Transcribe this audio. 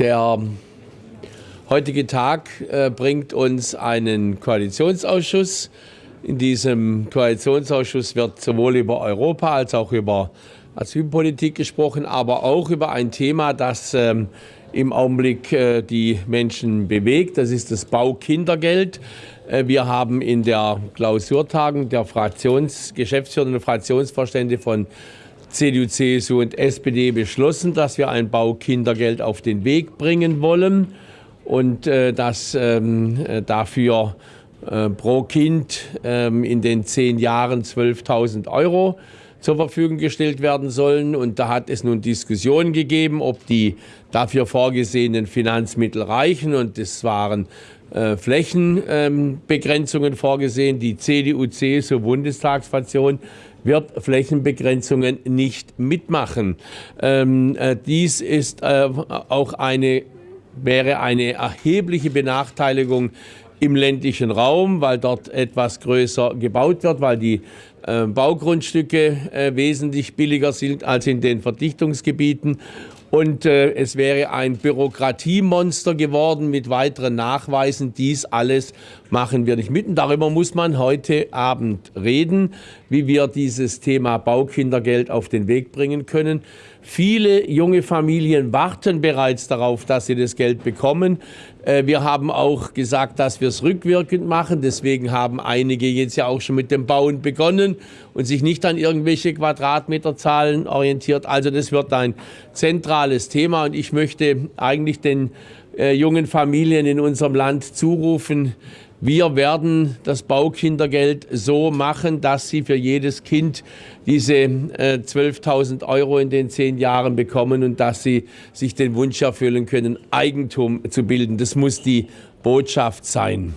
Der heutige Tag äh, bringt uns einen Koalitionsausschuss. In diesem Koalitionsausschuss wird sowohl über Europa als auch über Asylpolitik gesprochen, aber auch über ein Thema, das ähm, im Augenblick äh, die Menschen bewegt. Das ist das Baukindergeld. Äh, wir haben in der Klausurtagung der Fraktions Geschäftsführer und Fraktionsvorstände von CDU, CSU und SPD beschlossen, dass wir ein Baukindergeld auf den Weg bringen wollen und äh, dass ähm, äh, dafür äh, pro Kind ähm, in den zehn Jahren 12.000 Euro zur Verfügung gestellt werden sollen. Und da hat es nun Diskussionen gegeben, ob die dafür vorgesehenen Finanzmittel reichen. Und es waren äh, Flächenbegrenzungen ähm, vorgesehen. Die CDU-CSU-Bundestagsfraktion wird Flächenbegrenzungen nicht mitmachen. Ähm, äh, dies ist äh, auch eine, wäre eine erhebliche Benachteiligung im ländlichen Raum, weil dort etwas größer gebaut wird, weil die Baugrundstücke wesentlich billiger sind als in den Verdichtungsgebieten. Und äh, es wäre ein Bürokratiemonster geworden mit weiteren Nachweisen. Dies alles machen wir nicht mit. Und darüber muss man heute Abend reden, wie wir dieses Thema Baukindergeld auf den Weg bringen können. Viele junge Familien warten bereits darauf, dass sie das Geld bekommen. Äh, wir haben auch gesagt, dass wir es rückwirkend machen. Deswegen haben einige jetzt ja auch schon mit dem Bauen begonnen und sich nicht an irgendwelche Quadratmeterzahlen orientiert. Also das wird ein zentrales Thema und ich möchte eigentlich den äh, jungen Familien in unserem Land zurufen, wir werden das Baukindergeld so machen, dass sie für jedes Kind diese äh, 12.000 Euro in den zehn Jahren bekommen und dass sie sich den Wunsch erfüllen können, Eigentum zu bilden. Das muss die Botschaft sein.